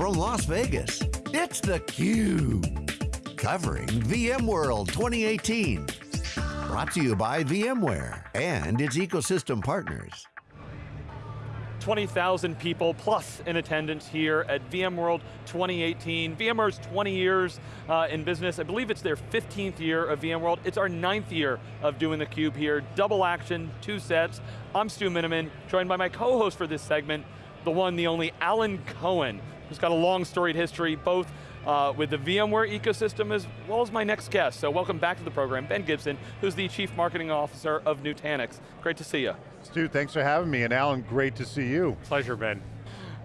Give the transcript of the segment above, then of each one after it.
from Las Vegas, it's theCUBE. Covering VMworld 2018. Brought to you by VMware and its ecosystem partners. 20,000 people plus in attendance here at VMworld 2018. VMware's 20 years uh, in business. I believe it's their 15th year of VMworld. It's our ninth year of doing theCUBE here. Double action, two sets. I'm Stu Miniman, joined by my co-host for this segment, the one, the only Alan Cohen, who's got a long storied history, both uh, with the VMware ecosystem as well as my next guest. So welcome back to the program, Ben Gibson, who's the Chief Marketing Officer of Nutanix. Great to see you. Stu, thanks for having me, and Alan, great to see you. Pleasure, Ben.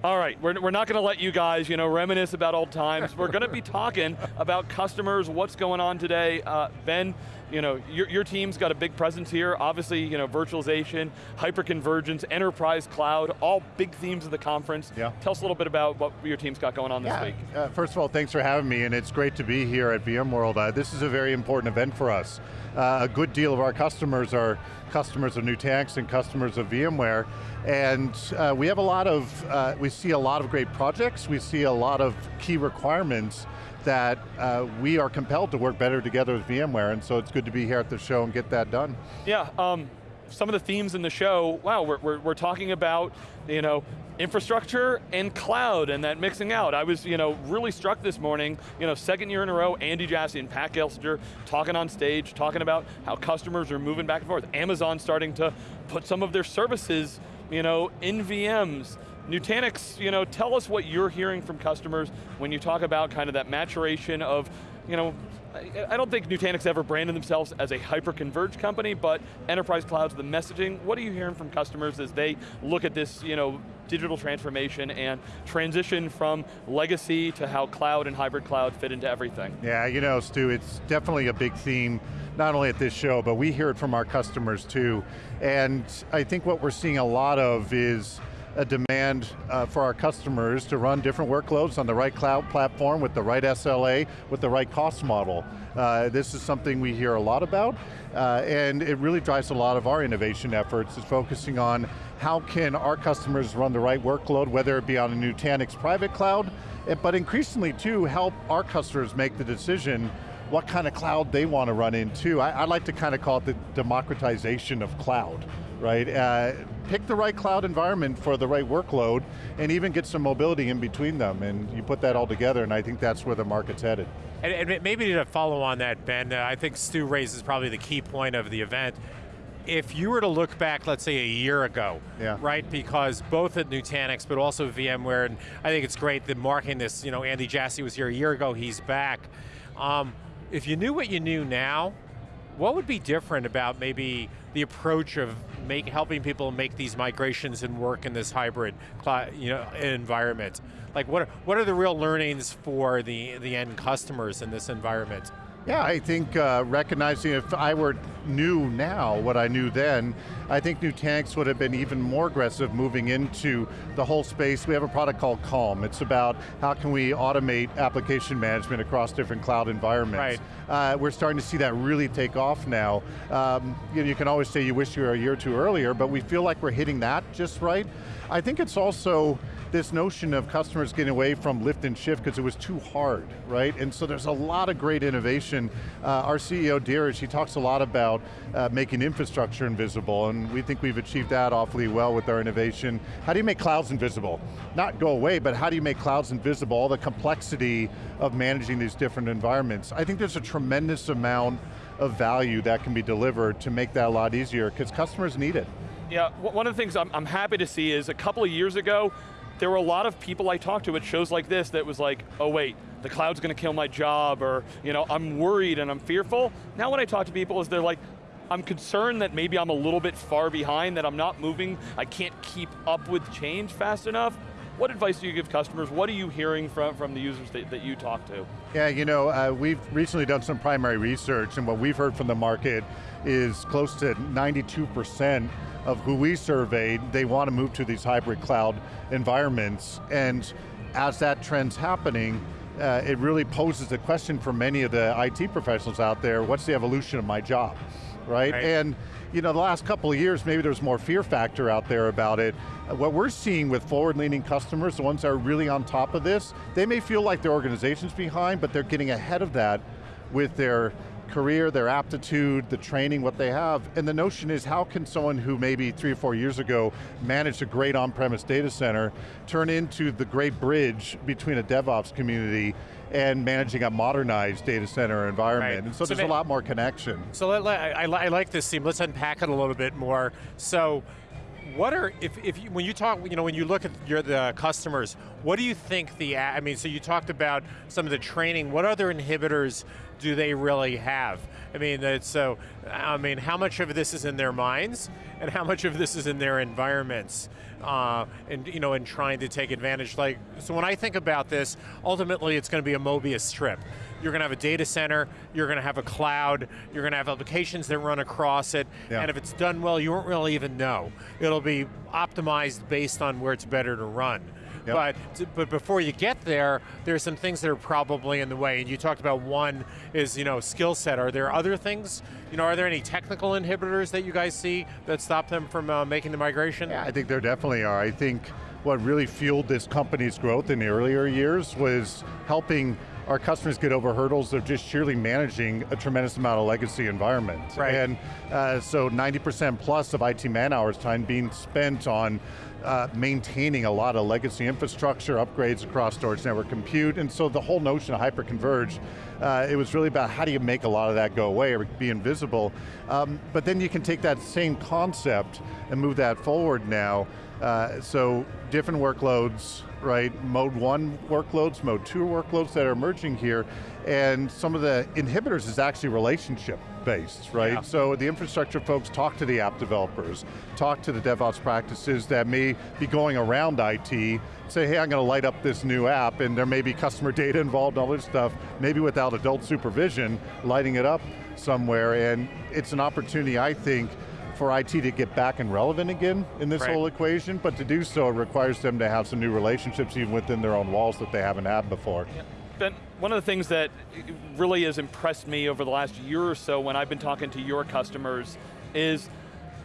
All right, we're, we're not going to let you guys, you know, reminisce about old times. We're going to be talking about customers, what's going on today. Uh, ben, you know, your, your team's got a big presence here. Obviously, you know, virtualization, hyperconvergence, enterprise cloud, all big themes of the conference. Yeah. Tell us a little bit about what your team's got going on this yeah. week. Uh, first of all, thanks for having me, and it's great to be here at VMworld. Uh, this is a very important event for us. Uh, a good deal of our customers are customers of Nutanix and customers of VMware, and uh, we have a lot of, uh, we see a lot of great projects, we see a lot of key requirements that uh, we are compelled to work better together with VMware, and so it's good to be here at the show and get that done. Yeah, um, some of the themes in the show, wow, we're, we're, we're talking about, you know, infrastructure and cloud and that mixing out. I was you know, really struck this morning, you know, second year in a row, Andy Jassy and Pat Gelsinger talking on stage, talking about how customers are moving back and forth. Amazon starting to put some of their services you know, in VMs. Nutanix, you know, tell us what you're hearing from customers when you talk about kind of that maturation of, you know, I don't think Nutanix ever branded themselves as a hyper-converged company, but enterprise clouds, the messaging, what are you hearing from customers as they look at this you know, digital transformation and transition from legacy to how cloud and hybrid cloud fit into everything? Yeah, you know, Stu, it's definitely a big theme, not only at this show, but we hear it from our customers too. And I think what we're seeing a lot of is a demand uh, for our customers to run different workloads on the right cloud platform with the right SLA, with the right cost model. Uh, this is something we hear a lot about, uh, and it really drives a lot of our innovation efforts, is focusing on how can our customers run the right workload, whether it be on a Nutanix private cloud, eh, but increasingly too, help our customers make the decision what kind of cloud they want to run into. I, I like to kind of call it the democratization of cloud right? Uh, pick the right cloud environment for the right workload and even get some mobility in between them and you put that all together and I think that's where the market's headed. And, and maybe to follow on that, Ben, uh, I think Stu raises probably the key point of the event. If you were to look back, let's say a year ago, yeah. right, because both at Nutanix, but also VMware, and I think it's great that marking this, you know, Andy Jassy was here a year ago, he's back. Um, if you knew what you knew now, what would be different about maybe the approach of make, helping people make these migrations and work in this hybrid you know, environment? Like what are, what are the real learnings for the, the end customers in this environment? Yeah, I think uh, recognizing if I were new now what I knew then, I think Nutanix would have been even more aggressive moving into the whole space. We have a product called Calm. It's about how can we automate application management across different cloud environments. Right. Uh, we're starting to see that really take off now. Um, you, know, you can always say you wish you were a year or two earlier, but we feel like we're hitting that just right. I think it's also this notion of customers getting away from lift and shift because it was too hard, right? And so there's a lot of great innovation. Uh, our CEO, Dheeraj, he talks a lot about uh, making infrastructure invisible, and we think we've achieved that awfully well with our innovation. How do you make clouds invisible? Not go away, but how do you make clouds invisible? All the complexity of managing these different environments. I think there's a tremendous amount of value that can be delivered to make that a lot easier, because customers need it. Yeah, one of the things I'm, I'm happy to see is a couple of years ago, there were a lot of people I talked to at shows like this that was like, oh wait, the cloud's going to kill my job, or you know, I'm worried and I'm fearful. Now when I talk to people is they're like, I'm concerned that maybe I'm a little bit far behind, that I'm not moving, I can't keep up with change fast enough. What advice do you give customers? What are you hearing from, from the users that, that you talk to? Yeah, you know, uh, we've recently done some primary research and what we've heard from the market is close to 92% of who we surveyed, they want to move to these hybrid cloud environments. And as that trend's happening, uh, it really poses a question for many of the IT professionals out there, what's the evolution of my job? Right? Right. And you know, the last couple of years, maybe there's more fear factor out there about it. What we're seeing with forward-leaning customers, the ones that are really on top of this, they may feel like their organization's behind, but they're getting ahead of that with their career, their aptitude, the training, what they have. And the notion is how can someone who maybe three or four years ago managed a great on-premise data center turn into the great bridge between a DevOps community and managing a modernized data center environment. Right. And so, So there's a lot more connection. So let, let- I, I I like this theme. Let's unpack it a little bit more. So, what are if, if you, when you talk, you know, when you look at your the customers, what do you think the? I mean, so you talked about some of the training. What other inhibitors do they really have? I mean, so. I mean, how much of this is in their minds, and how much of this is in their environments? Uh, and you know, and trying to take advantage. Like, so when I think about this, ultimately, it's going to be a Mobius strip. You're going to have a data center, you're going to have a cloud, you're going to have applications that run across it, Yeah. and if it's done well, you won't really even know. It'll be optimized based on where it's better to run. Yep. But, but before you get there, there's some things that are probably in the way. And you talked about one is, you know, skill set. Are there other things? You know, are there any technical inhibitors that you guys see that stop them from uh, making the migration? Yeah, I think there definitely are. I think what really fueled this company's growth in the earlier years was helping our customers get over hurdles of just sheerly managing a tremendous amount of legacy environment. Right. And uh, so 90% plus of IT man hours time being spent on uh, maintaining a lot of legacy infrastructure, upgrades across storage network compute, and so the whole notion of hyper-converged, uh, it was really about how do you make a lot of that go away or be invisible. Um, but then you can take that same concept and move that forward now. Uh, so different workloads, right? Mode one workloads, mode two workloads that are emerging here, and some of the inhibitors is actually relationship based, right? Yeah. So the infrastructure folks talk to the app developers, talk to the DevOps practices that may be going around IT, say, hey, I'm going to light up this new app, and there may be customer data involved, all this stuff, maybe without adult supervision, lighting it up somewhere, and it's an opportunity, I think, for IT to get back and relevant again in this Right. whole equation, but to do so, it requires them to have some new relationships even within their own walls that they haven't had before. Ben, one of the things that really has impressed me over the last year or so when I've been talking to your customers is,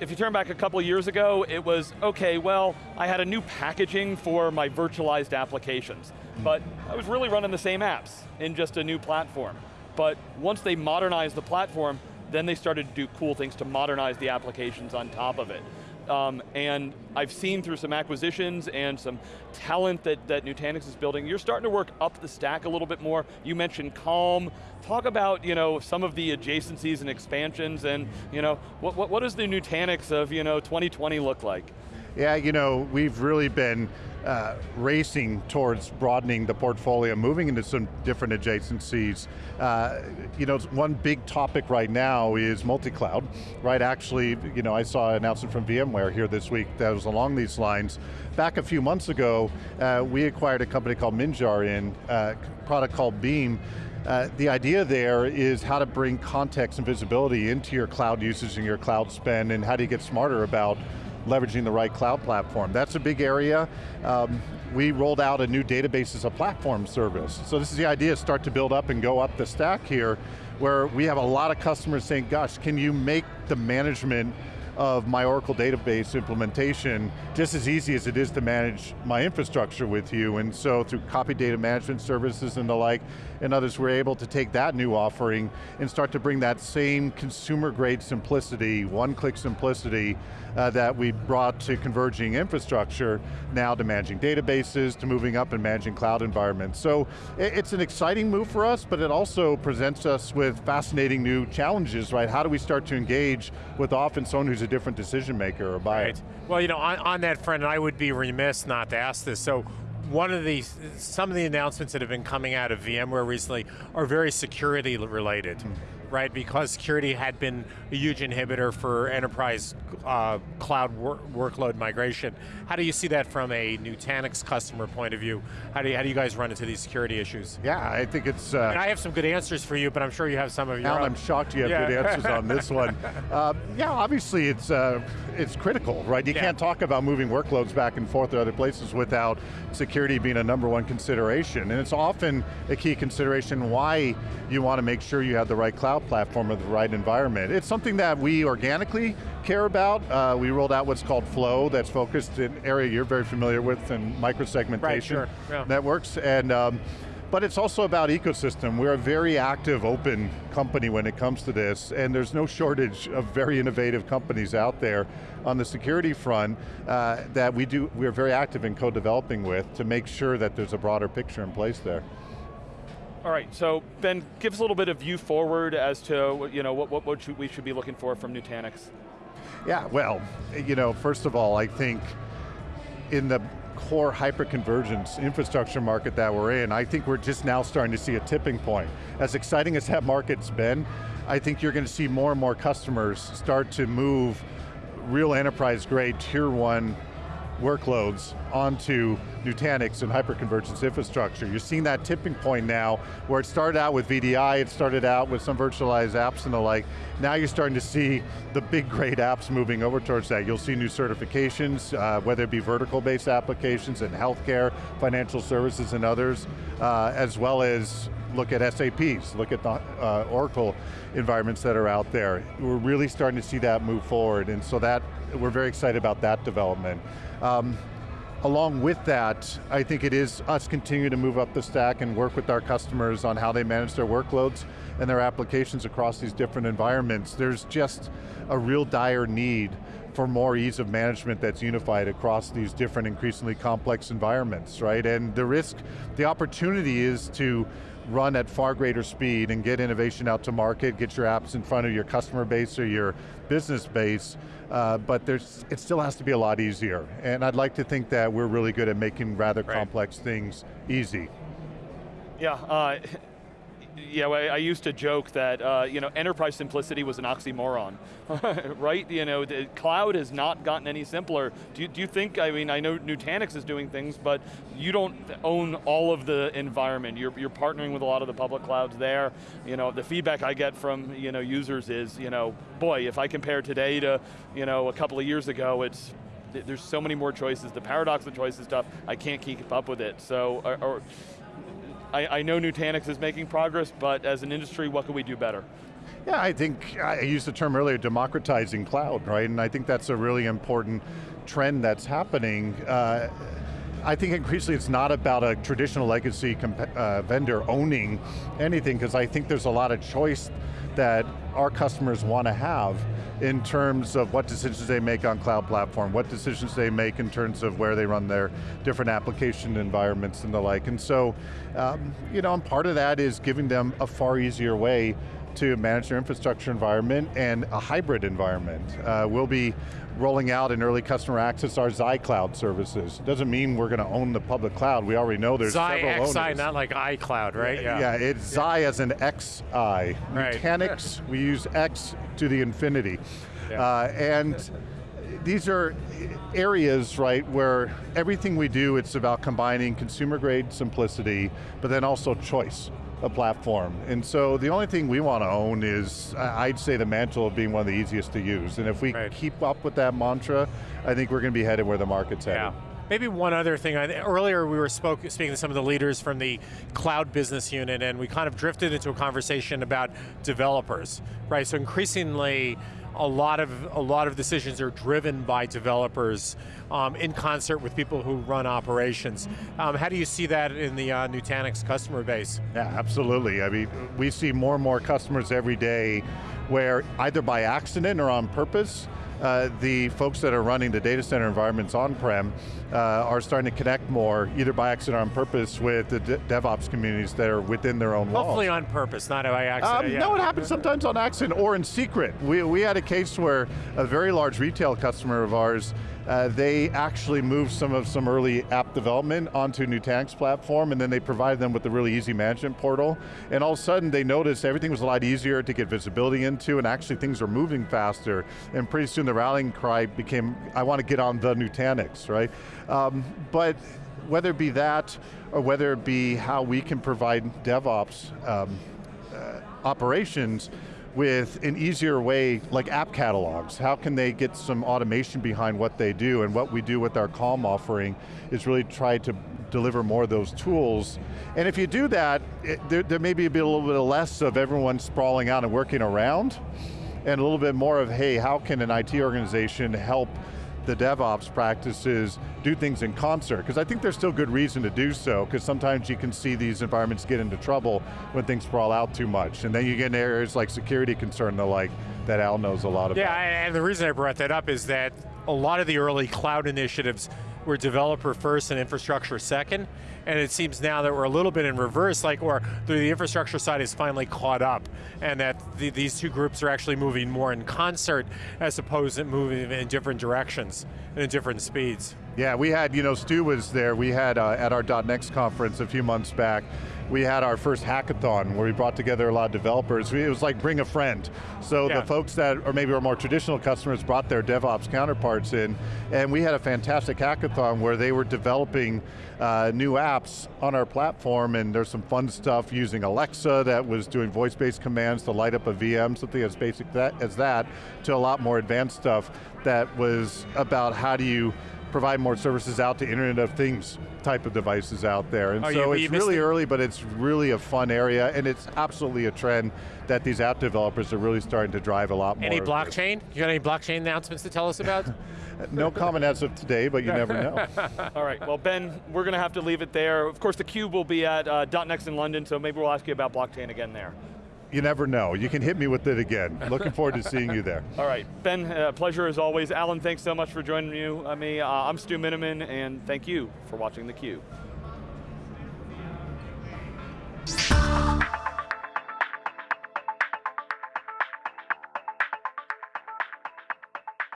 if you turn back a couple years ago, it was, okay, well, I had a new packaging for my virtualized applications, hmm. but I was really running the same apps in just a new platform. But once they modernized the platform, then they started to do cool things to modernize the applications on top of it. Um, and I've seen through some acquisitions and some talent that, that Nutanix is building, you're starting to work up the stack a little bit more. You mentioned Calm. Talk about you know, some of the adjacencies and expansions and you know, what, what, what does the Nutanix of you know, 2020 look like? Yeah, you know, we've really been uh, racing towards broadening the portfolio, moving into some different adjacencies. Uh, you know, one big topic right now is multi-cloud, right? Actually, you know, I saw an announcement from VMware here this week that was along these lines. Back a few months ago, uh, we acquired a company called Minjar in, uh, a product called Beam, uh, the idea there is how to bring context and visibility into your cloud usage and your cloud spend and how do you get smarter about leveraging the right cloud platform. That's a big area. Um, we rolled out a new database as a platform service. So this is the idea, start to build up and go up the stack here, where we have a lot of customers saying, gosh, can you make the management of my Oracle database implementation just as easy as it is to manage my infrastructure with you. And so through copy data management services and the like, and others, we're able to take that new offering and start to bring that same consumer grade simplicity, one-click simplicity uh, that we brought to converging infrastructure, now to managing databases, to moving up and managing cloud environments. So it's an exciting move for us, but it also presents us with fascinating new challenges, right? How do we start to engage with often someone who's a different decision maker or buyer? Right. Well, you know, on, on that front, I would be remiss not to ask this. So, one of the some of the announcements that have been coming out of VMware recently are very security related. Hmm. Right, because security had been a huge inhibitor for enterprise uh, cloud wor workload migration. How do you see that from a Nutanix customer point of view? How do you, how do you guys run into these security issues? Yeah, I think it's, uh, And I have some good answers for you, but I'm sure you have some of your Alan, own. I'm shocked you have Yeah. good answers on this one. Uh, yeah, obviously it's uh, it's critical, right? You Yeah. can't talk about moving workloads back and forth to other places without security being a number one consideration. And it's often a key consideration why you want to make sure you have the right cloud cloud platform with the right environment. It's something that we organically care about. Uh, we rolled out what's called Flow, that's focused in area you're very familiar with, in microsegmentation right, sure. yeah. networks. And um, but it's also about ecosystem. We're a very active, open company when it comes to this, and there's no shortage of very innovative companies out there on the security front uh, that we do, we're very active in co-developing with to make sure that there's a broader picture in place there. All right, so Ben, give us a little bit of view forward as to you know, what, what, what should we should be looking for from Nutanix. Yeah, well, you know, first of all, I think in the core hyperconvergence infrastructure market that we're in, I think we're just now starting to see a tipping point. As exciting as that market's been, I think you're going to see more and more customers start to move real enterprise grade tier one workloads onto Nutanix and hyperconvergence infrastructure. You're seeing that tipping point now where it started out with VDI, it started out with some virtualized apps and the like. Now you're starting to see the big great apps moving over towards that. You'll see new certifications, uh, whether it be vertical based applications in healthcare, financial services and others, uh, as well as look at SAPs, look at the uh, Oracle environments that are out there. We're really starting to see that move forward, and so that, we're very excited about that development. Um, along with that, I think it is us continuing to move up the stack and work with our customers on how they manage their workloads and their applications across these different environments. There's just a real dire need for more ease of management that's unified across these different increasingly complex environments, right? And the risk, the opportunity is to run at far greater speed and get innovation out to market, get your apps in front of your customer base or your business base, uh, but there's, it still has to be a lot easier. And I'd like to think that we're really good at making rather right. complex things easy. Yeah, uh, yeah, I, I, used to joke that uh, you know enterprise simplicity was an oxymoron, right? You know, the cloud has not gotten any simpler. Do you, do you think? I mean, I know Nutanix is doing things, but you don't own all of the environment. You're you're partnering with a lot of the public clouds there. You know, the feedback I get from you know users is you know, boy, if I compare today to you know a couple of years ago, it's there's so many more choices. The paradox of choice is tough. I can't keep up with it. So, or, or I, I know Nutanix is making progress, but as an industry, what can we do better? Yeah, I think, I used the term earlier, democratizing cloud, right? And I think that's a really important trend that's happening. Uh, I think increasingly it's not about a traditional legacy uh, vendor owning anything, because I think there's a lot of choice that our customers want to have in terms of what decisions they make on cloud platform, what decisions they make in terms of where they run their different application environments and the like. And so, um, you know, and part of that is giving them a far easier way to manage their infrastructure environment and a hybrid environment. Uh, we'll be rolling out in early customer access our Xi Cloud services. Doesn't mean we're going to own the public cloud. We already know there's Xi several XI, owners. not like iCloud, right? Yeah, yeah it's yeah. Xi as an XI. Right. Nutanix, we use X to the infinity. Yeah. Uh, and these are areas, right, where everything we do, it's about combining consumer grade simplicity, but then also choice a platform. And so the only thing we want to own is, I'd say the mantle of being one of the easiest to use. And if we right. keep up with that mantra, I think we're going to be headed where the market's headed. Yeah. Maybe one other thing, earlier we were spoke, speaking to some of the leaders from the cloud business unit and we kind of drifted into a conversation about developers, right? So increasingly, a lot of a lot of decisions are driven by developers um, in concert with people who run operations. Um, how do you see that in the uh, Nutanix customer base? Yeah, absolutely. I mean, we see more and more customers every day where either by accident or on purpose, uh, the folks that are running the data center environments on-prem uh, are starting to connect more, either by accident or on purpose, with the de DevOps communities that are within their own walls. Hopefully on purpose, not by accident. Um, yeah. No, it happens sometimes on accident or in secret. We, we had a case where a very large retail customer of ours uh, they actually moved some of some early app development onto Nutanix platform and then they provided them with a really easy management portal. And all of a sudden they noticed everything was a lot easier to get visibility into and actually things were moving faster. And pretty soon the rallying cry became, I want to get on the Nutanix, right? Um, but whether it be that or whether it be how we can provide DevOps um, uh, operations, with an easier way, like app catalogs. How can they get some automation behind what they do? And what we do with our Calm offering is really try to deliver more of those tools. And if you do that, it, there, there may be a, bit, a little bit less of everyone sprawling out and working around, and a little bit more of, hey, how can an IT organization help the DevOps practices do things in concert, because I think there's still good reason to do so, because sometimes you can see these environments get into trouble when things sprawl out too much, and then you get in areas like security concern and the like, that Al knows a lot about. Yeah, and the reason I brought that up is that a lot of the early cloud initiatives were developer first and infrastructure second, and it seems now that we're a little bit in reverse, like, or the infrastructure side is finally caught up, and that the, these two groups are actually moving more in concert as opposed to moving in different directions and in different speeds. Yeah, we had, you know, Stu was there, we had uh, at our .next conference a few months back, we had our first hackathon where we brought together a lot of developers. It was like bring a friend. So yeah. the folks that, or maybe our more traditional customers brought their DevOps counterparts in, and we had a fantastic hackathon where they were developing uh, new apps on our platform, and there's some fun stuff using Alexa that was doing voice-based commands to light up a VM, something as basic that, as that, to a lot more advanced stuff that was about how do you provide more services out to Internet of Things type of devices out there. And oh, so you, it's really it? early, but it's really a fun area, and it's absolutely a trend that these app developers are really starting to drive a lot more. Any blockchain? You got any blockchain announcements to tell us about? no comment as of today, but you never know. All right, well Ben, we're going to have to leave it there. Of course, the Cube will be at uh, .next in London, so maybe we'll ask you about blockchain again there you never know. You can hit me with it again. Looking forward to seeing you there. All right, Ben, uh, pleasure as always. Alan, thanks so much for joining you, uh, me. Uh, I'm Stu Miniman, and thank you for watching theCUBE.